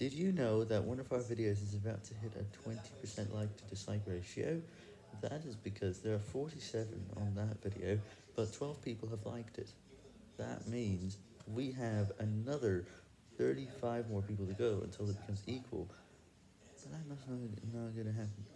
Did you know that one of our videos is about to hit a 20% like to dislike ratio? That is because there are 47 on that video, but 12 people have liked it. That means we have another 35 more people to go until it becomes equal, but that's not, not gonna happen.